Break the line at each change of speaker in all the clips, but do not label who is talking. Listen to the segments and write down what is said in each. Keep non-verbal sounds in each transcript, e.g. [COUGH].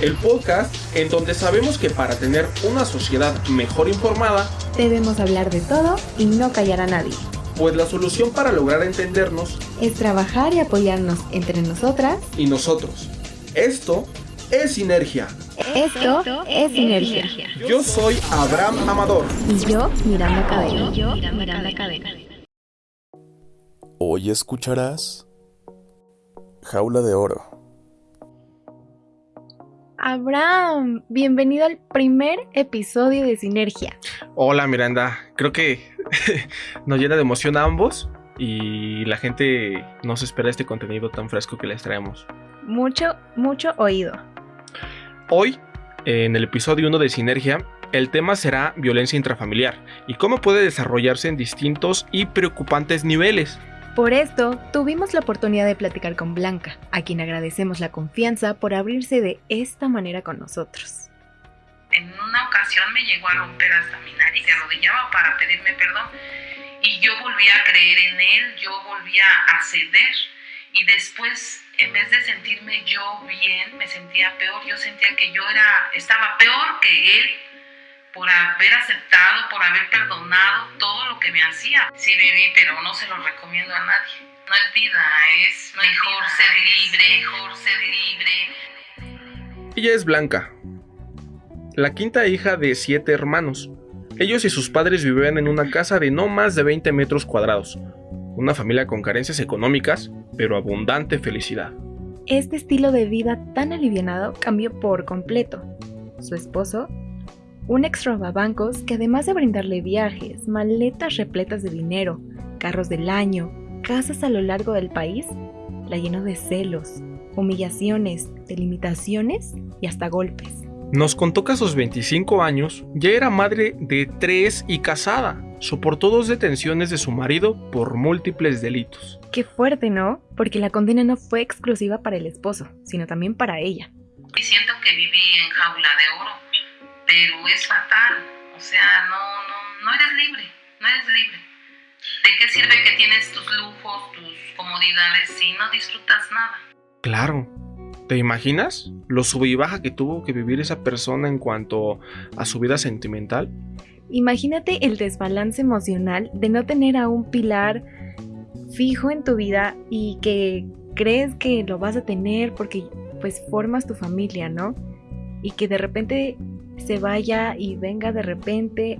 El podcast en donde sabemos que para tener una sociedad mejor informada,
Debemos hablar de todo y no callar a nadie.
pues la solución para lograr entendernos
Es trabajar y apoyarnos entre nosotras.
y nosotros. Esto es Sinergia.
Esto es Sinergia.
Yo soy Abraham Amador.
Y yo, Miranda Cadena. yo, Miranda Cadena.
Hoy escucharás Jaula de Oro.
Abraham, bienvenido al primer episodio de Sinergia.
Hola Miranda, creo que [LAUGHS] nos llena de emoción a ambos y la gente no se espera este contenido tan fresco que les traemos.
Mucho, mucho oído.
Hoy, en el episodio 1 de Sinergia, el tema será violencia intrafamiliar y cómo puede desarrollarse en distintos y preocupantes niveles.
Por esto, tuvimos la oportunidad de platicar con Blanca, a quien agradecemos la confianza por abrirse de esta manera con nosotros.
En una ocasión me llegó a romper hasta mi nariz, se arrodillaba para pedirme perdón y yo volvía a creer en él, yo volvía a ceder y después en vez de sentirme yo bien, me sentía peor, yo sentía que yo era estaba peor que él por haber aceptado, por haber perdonado todo lo que me hacía. Sí viví, pero no se lo recomiendo a nadie. No es vida, es mejor ser libre, mejor ser libre.
Ella es Blanca, la quinta hija de siete hermanos. Ellos y sus padres vivían en una casa de no más de 20 metros cuadrados. Una familia con carencias económicas, pero abundante felicidad.
Este estilo de vida tan alivianado cambió por completo. Su esposo, un ex robabancos que además de brindarle viajes, maletas repletas de dinero, carros del año, casas a lo largo del país, la llenó de celos, humillaciones, delimitaciones y hasta golpes.
Nos contó que a sus 25 años ya era madre de tres y casada. Soportó dos detenciones de su marido por múltiples delitos.
Qué fuerte, ¿no? Porque la condena no fue exclusiva para el esposo, sino también para ella.
y siento que viví en jaula de oro, pero es fatal. O sea, no, no, no eres libre, no eres libre. ¿De qué sirve que tienes tus lujos, tus comodidades si no disfrutas nada?
Claro. ¿Te imaginas lo sub y baja que tuvo que vivir esa persona en cuanto a su vida sentimental?
Imagínate el desbalance emocional de no tener a un pilar fijo en tu vida y que crees que lo vas a tener porque pues formas tu familia, ¿no? Y que de repente se vaya y venga de repente.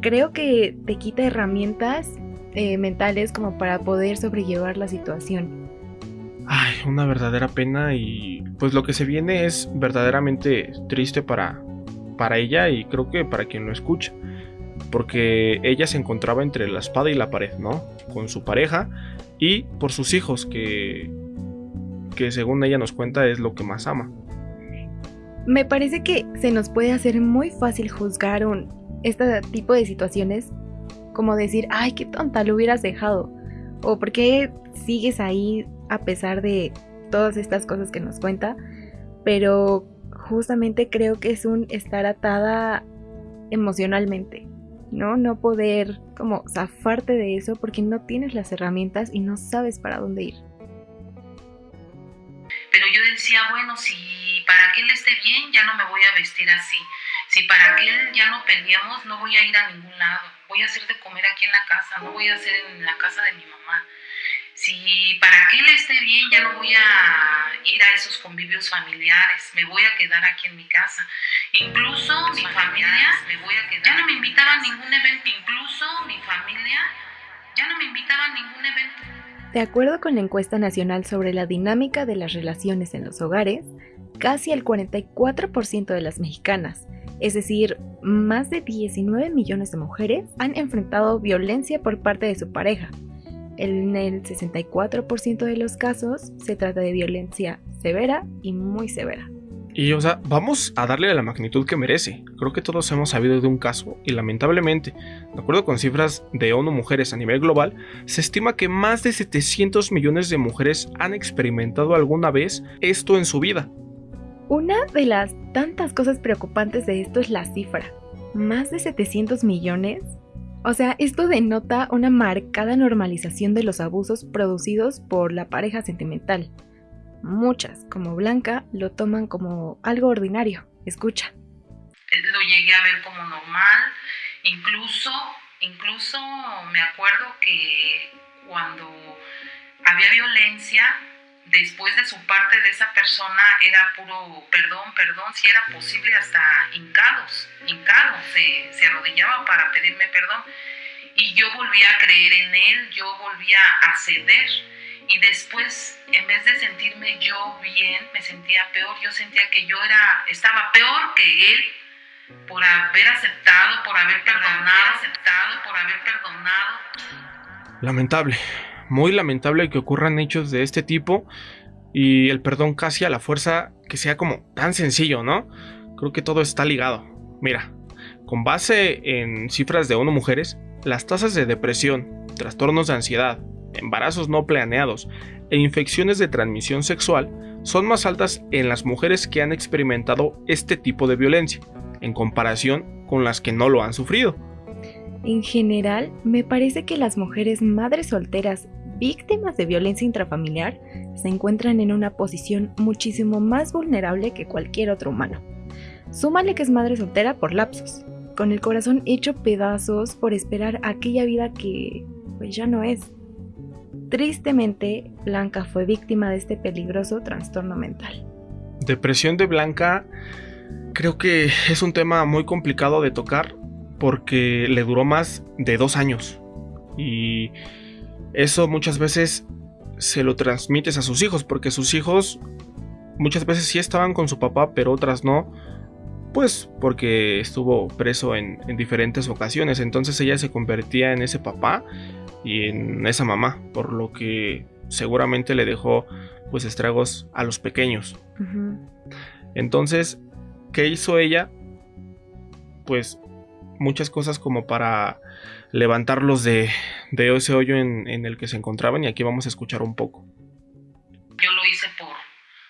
Creo que te quita herramientas eh, mentales como para poder sobrellevar la situación.
Ay, una verdadera pena y pues lo que se viene es verdaderamente triste para, para ella y creo que para quien lo escucha. Porque ella se encontraba entre la espada y la pared, ¿no? Con su pareja y por sus hijos que, que según ella nos cuenta es lo que más ama.
Me parece que se nos puede hacer muy fácil juzgar un, este tipo de situaciones como decir, ay, qué tonta, lo hubieras dejado. O por qué sigues ahí a pesar de todas estas cosas que nos cuenta. Pero justamente creo que es un estar atada emocionalmente, ¿no? No poder como zafarte de eso porque no tienes las herramientas y no sabes para dónde ir.
Pero yo decía, bueno, para que él esté bien, ya no me voy a vestir así. Si para que él ya no peleamos, no voy a ir a ningún lado. Voy a hacer de comer aquí en la casa, no voy a hacer en la casa de mi mamá. Si para que él esté bien, ya no voy a ir a esos convivios familiares, me voy a quedar aquí en mi casa. Incluso mi familia, me voy a quedar ya no me invitaba a ningún evento. Incluso mi familia ya no me invitaba a ningún evento.
De acuerdo con la encuesta nacional sobre la dinámica de las relaciones en los hogares, casi el 44% de las mexicanas, es decir, más de 19 millones de mujeres, han enfrentado violencia por parte de su pareja. En el 64% de los casos se trata de violencia severa y muy severa.
Y o sea, vamos a darle la magnitud que merece. Creo que todos hemos sabido de un caso y lamentablemente, de acuerdo con cifras de ONU Mujeres a nivel global, se estima que más de 700 millones de mujeres han experimentado alguna vez esto en su vida.
Una de las tantas cosas preocupantes de esto es la cifra. Más de 700 millones. O sea, esto denota una marcada normalización de los abusos producidos por la pareja sentimental. muchas, como Blanca, lo toman como algo ordinario. Escucha.
Lo llegué a ver como normal, incluso, incluso me acuerdo que cuando había violencia, después de su parte de esa persona era puro perdón, perdón, si era posible hasta hincados, hincados, se, se arrodillaba para pedirme perdón. Y yo volvía a creer en él, yo volvía a ceder. Y después, en vez de sentirme yo bien, me sentía peor. Yo sentía que yo era, estaba peor que él por haber aceptado, por haber perdonado, aceptado, por haber perdonado.
Lamentable muy lamentable que ocurran hechos de este tipo y el perdón casi a la fuerza que sea como tan sencillo, ¿no? Creo que todo está ligado. Mira, con base en cifras de ONU Mujeres, las tasas de depresión, trastornos de ansiedad, embarazos no planeados e infecciones de transmisión sexual son más altas en las mujeres que han experimentado este tipo de violencia, en comparación con las que no lo han sufrido.
En general, me parece que las mujeres madres solteras víctimas de violencia intrafamiliar se encuentran en una posición muchísimo más vulnerable que cualquier otro humano. Súmale que es madre soltera por lapsos, con el corazón hecho pedazos por esperar aquella vida que pues ya no es. Tristemente, Blanca fue víctima de este peligroso trastorno mental.
Depresión de Blanca creo que es un tema muy complicado de tocar porque le duró más de dos años y eso muchas veces se lo transmites a sus hijos, porque sus hijos muchas veces sí estaban con su papá, pero otras no, pues porque estuvo preso en, diferentes ocasiones. Entonces ella se convertía en ese papá y en esa mamá, por lo que seguramente le dejó pues estragos a los pequeños. Entonces, ¿qué hizo ella? Pues muchas cosas como para levantarlos de, ese hoyo en, el que se encontraban y aquí vamos a escuchar un poco.
Yo lo hice por,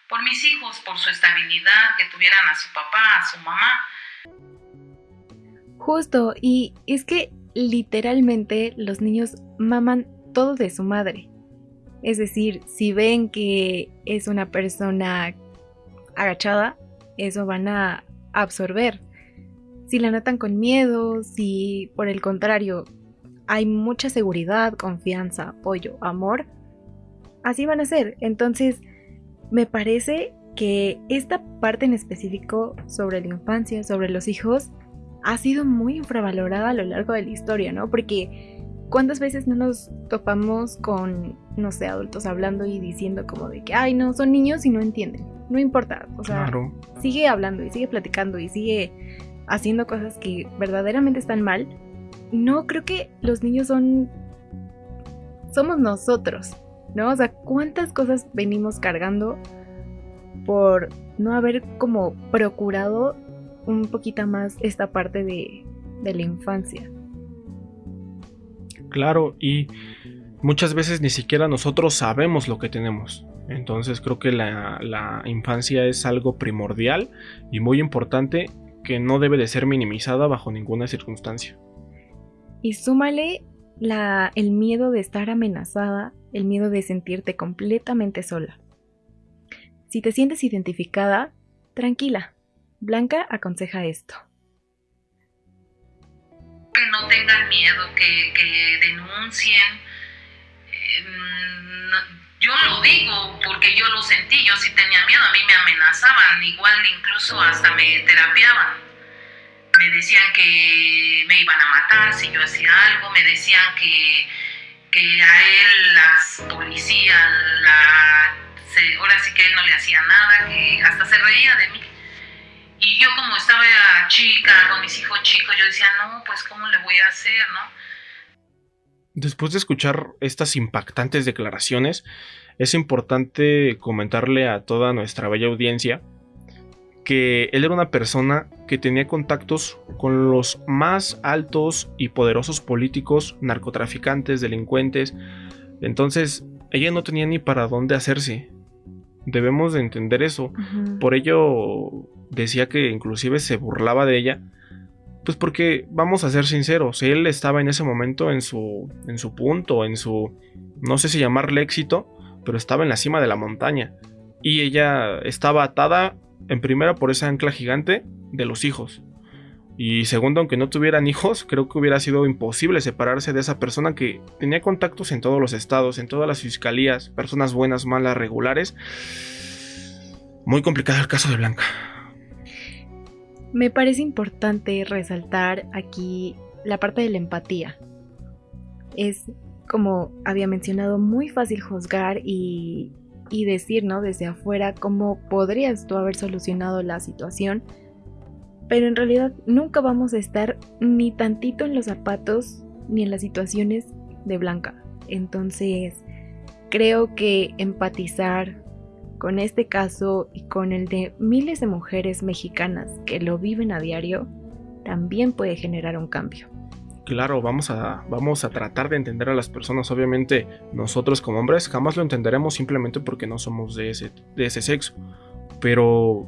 por mis hijos, por su estabilidad, que tuvieran a su papá, a su mamá.
Justo, y es que literalmente los niños maman todo de su madre. Es decir, si ven que es una persona agachada, eso van a absorber si la notan con miedo, si por el contrario hay mucha seguridad, confianza, apoyo, amor, así van a ser. Entonces, me parece que esta parte en específico sobre la infancia, sobre los hijos, ha sido muy infravalorada a lo largo de la historia, ¿no? Porque ¿cuántas veces no nos topamos con, no sé, adultos hablando y diciendo como de que, ay, no, son niños y no entienden? No importa, o sea, sigue hablando y sigue platicando y sigue haciendo cosas que verdaderamente están mal, no creo que los niños son... Somos nosotros, ¿no? O sea, ¿cuántas cosas venimos cargando por no haber como procurado un poquito más esta parte de, la infancia?
Claro, y muchas veces ni siquiera nosotros sabemos lo que tenemos. Entonces creo que la, infancia es algo primordial y muy importante que no debe de ser minimizada bajo ninguna circunstancia.
Y súmale la, el miedo de estar amenazada, el miedo de sentirte completamente sola. Si te sientes identificada, tranquila. Blanca aconseja esto.
Que no tengan miedo, que, denuncien. Em, yo lo digo porque yo lo sentí, yo sí tenía miedo, a mí me amenazaban, igual incluso hasta me terapiaban. Me decían que me iban a matar si yo hacía algo, me decían que, que a él las policías, la, ahora sí que él no le hacía nada, que hasta se reía de mí. Y yo como estaba chica, con mis hijos chicos, yo decía, no, pues ¿cómo le voy a hacer, no?
Después de escuchar estas impactantes declaraciones, es importante comentarle a toda nuestra bella audiencia que él era una persona que tenía contactos con los más altos y poderosos políticos, narcotraficantes, delincuentes. Entonces, ella no tenía ni para dónde hacerse. Debemos de entender eso. Por ello decía que inclusive se burlaba de ella pues porque vamos a ser sinceros, él estaba en ese momento en su, en su punto, en su, no sé si llamarle éxito, pero estaba en la cima de la montaña. Y ella estaba atada en primera por ese ancla gigante de los hijos. Y segundo, aunque no tuvieran hijos, creo que hubiera sido imposible separarse de esa persona que tenía contactos en todos los estados, en todas las fiscalías, personas buenas, malas, regulares. Muy complicado el caso de Blanca.
Me parece importante resaltar aquí la parte de la empatía. Es, como había mencionado, muy fácil juzgar y, y decir, ¿no? Desde afuera cómo podrías tú haber solucionado la situación pero en realidad nunca vamos a estar ni tantito en los zapatos ni en las situaciones de Blanca. Entonces, creo que empatizar con este caso y con el de miles de mujeres mexicanas que lo viven a diario también puede generar un cambio.
Claro, vamos a, vamos a tratar de entender a las personas. Obviamente, nosotros como hombres jamás lo entenderemos simplemente porque no somos de ese, de ese sexo. Pero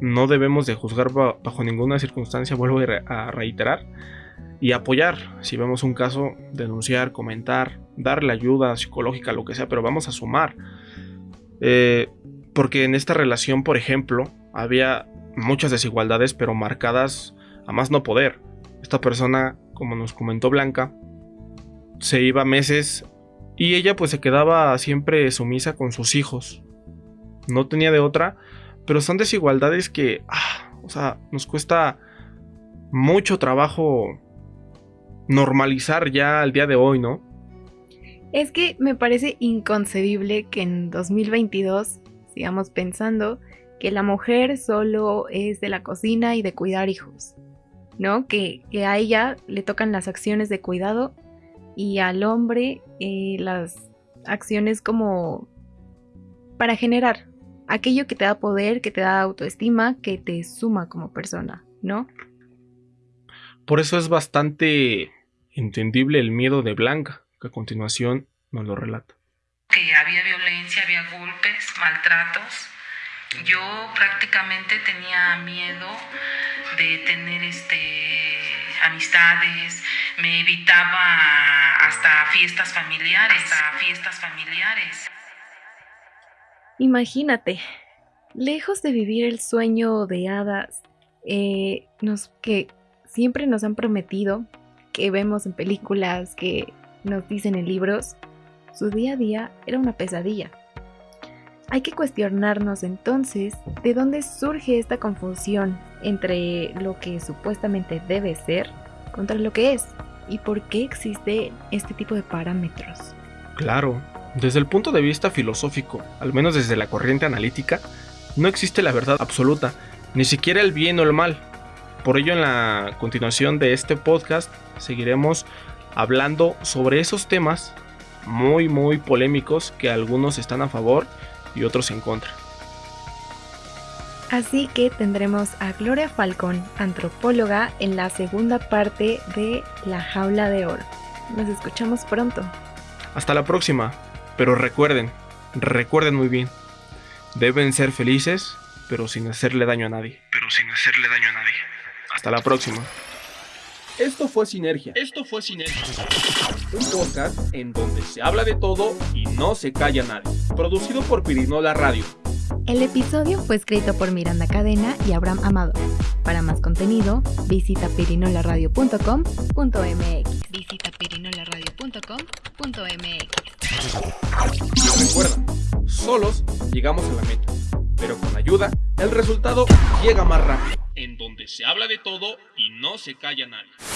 no debemos de juzgar bajo ninguna circunstancia, vuelvo a reiterar, y apoyar, si vemos un caso, denunciar, comentar, darle ayuda psicológica, lo que sea, pero vamos a sumar. Eh, porque en esta relación, por ejemplo, había muchas desigualdades, pero marcadas a más no poder. Esta persona, como nos comentó Blanca, se iba meses y ella pues se quedaba siempre sumisa con sus hijos. No tenía de otra pero son desigualdades que, ah, o sea, nos cuesta mucho trabajo normalizar ya al día de hoy, ¿no?
Es que me parece inconcebible que en 2022 sigamos pensando que la mujer solo es de la cocina y de cuidar hijos, ¿no? Que, a ella le tocan las acciones de cuidado y al hombre eh, las acciones como para generar, aquello que te da poder, que te da autoestima, que te suma como persona, ¿no?
Por eso es bastante entendible el miedo de Blanca, que a continuación nos lo relata.
Que había violencia, había golpes, maltratos. Yo prácticamente tenía miedo de tener este amistades, me evitaba hasta fiestas familiares, hasta fiestas familiares.
Imagínate, lejos de vivir el sueño de hadas eh, nos, que siempre nos han prometido, que vemos en películas, que nos dicen en libros, su día a día era una pesadilla. Hay que cuestionarnos entonces de dónde surge esta confusión entre lo que supuestamente debe ser contra lo que es y por qué existe este tipo de parámetros.
Claro, desde el punto de vista filosófico, al menos desde la corriente analítica, no existe la verdad absoluta, ni siquiera el bien o el mal. Por ello en la continuación de este podcast seguiremos hablando sobre esos temas muy muy polémicos que algunos están a favor y otros en contra.
Así que tendremos a Gloria Falcón, antropóloga, en la segunda parte de La Jaula de Oro. Nos escuchamos pronto.
Hasta la próxima. Pero recuerden, recuerden muy bien, deben ser felices, pero sin hacerle daño a nadie.
Pero sin hacerle daño a nadie.
Hasta la próxima.
Esto fue Sinergia.
Esto fue Sinergia.
Un podcast en donde se habla de todo y no se calla nadie. Producido por Pirinola Radio.
El episodio fue escrito por Miranda Cadena y Abraham Amado. Para más contenido, visita pirinolaradio.com.mx. Visita pirinolaradio.com.mx.
Recuerda, solos llegamos a la meta, pero con ayuda el resultado llega más rápido.
En donde se habla de todo y no se calla nadie.